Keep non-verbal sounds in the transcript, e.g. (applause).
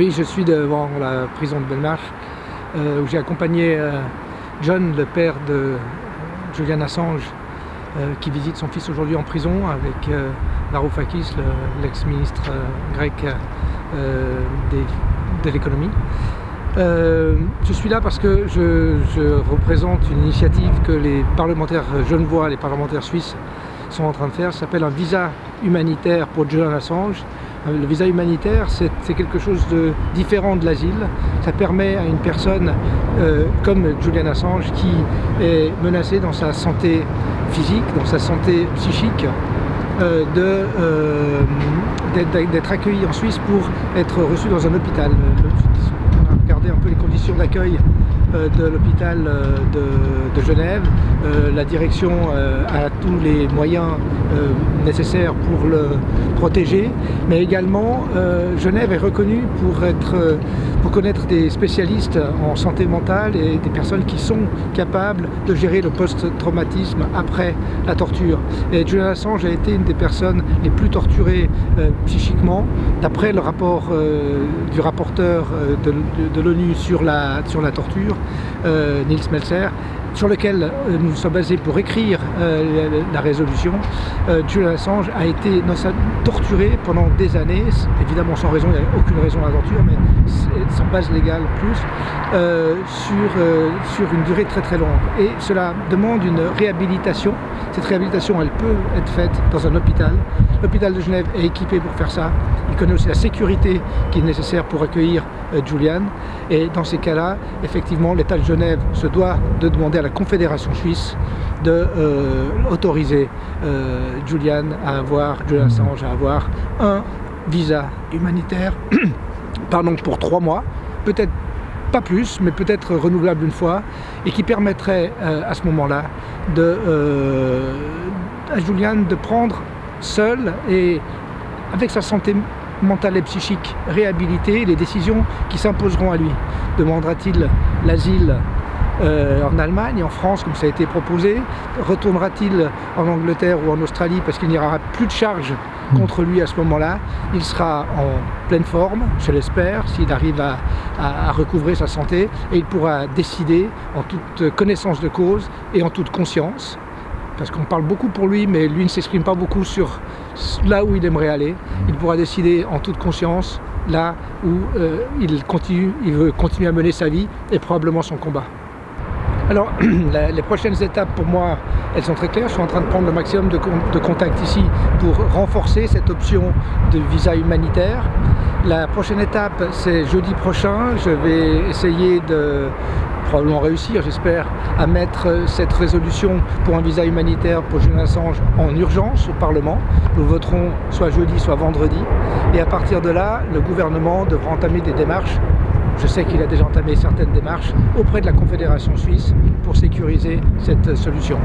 Oui, je suis devant la prison de Belmarsh, euh, où j'ai accompagné euh, John, le père de Julian Assange, euh, qui visite son fils aujourd'hui en prison avec Varoufakis, l'ex-ministre grec de l'économie. je suis là parce que je, représente une initiative que les parlementaires genevois, les parlementaires suisses sont en train de faire, ça s'appelle un visa humanitaire pour Julian Assange, euh, le visa humanitaire, c'est quelque chose de différent de l'asile. Ça permet à une personne euh, comme Julian Assange qui est menacée dans sa santé physique, dans sa santé psychique, euh, d'être accueilli en Suisse pour être reçu dans un hôpital. On a regardé un peu les conditions d'accueil euh, de l'hôpital euh, de, Genève. Euh, la direction a tous les moyens nécessaires pour le protéger, mais également Genève est reconnue pour, connaître des spécialistes en santé mentale et des personnes qui sont capables de gérer le post-traumatisme après la torture. Et Julian Assange a été une des personnes les plus torturées psychiquement, d'après le rapport du rapporteur de, l'ONU sur la torture. Euh, Nils Melzer, sur lequel euh, nous sommes basés pour écrire euh, la résolution, Julian Assange a été torturé pendant des années, évidemment sans raison, il n'y a aucune raison à la torture, mais sans base légale plus, sur, sur une durée très très longue. Et cela demande une réhabilitation. Cette réhabilitation, elle peut être faite dans un hôpital. L'hôpital de Genève est équipé pour faire ça. Il connaît aussi la sécurité qui est nécessaire pour accueillir Julian. Et dans ces cas-là, effectivement, l'État de Genève se doit de demander à la Confédération suisse de euh, autoriser euh, Julian à avoir, Julian Assange à avoir un visa humanitaire (clears throat) pardon, pour trois mois, peut-être pas plus, mais peut-être renouvelable une fois, et qui permettrait euh, à ce moment-là à Julian de prendre seul et avec sa santé mentale et psychique réhabilitée, les décisions qui s'imposeront à lui. Demandera-t-il l'asile euh, en Allemagne, en France, comme ça a été proposé Retournera-t-il en Angleterre ou en Australie parce qu'il n'y aura plus de charges contre lui à ce moment-là? Il sera en pleine forme, je l'espère, s'il arrive à, à, recouvrer sa santé, et il pourra décider en toute connaissance de cause et en toute conscience parce qu'on parle beaucoup pour lui, mais lui ne s'exprime pas beaucoup sur là où il aimerait aller. Il pourra décider en toute conscience là où euh, il, continue, il veut continuer à mener sa vie et probablement son combat. Alors, (clears throat) les prochaines étapes pour moi, elles sont très claires. Je suis en train de prendre le maximum de, contacts ici pour renforcer cette option de visa humanitaire. La prochaine étape, c'est jeudi prochain. Je vais essayer de probablement réussir, j'espère, à mettre cette résolution pour un visa humanitaire pour Julian Assange en urgence au Parlement. Nous voterons soit jeudi, soit vendredi. Et à partir de là, le gouvernement devra entamer des démarches je sais qu'il a déjà entamé certaines démarches auprès de la Confédération suisse pour sécuriser cette solution.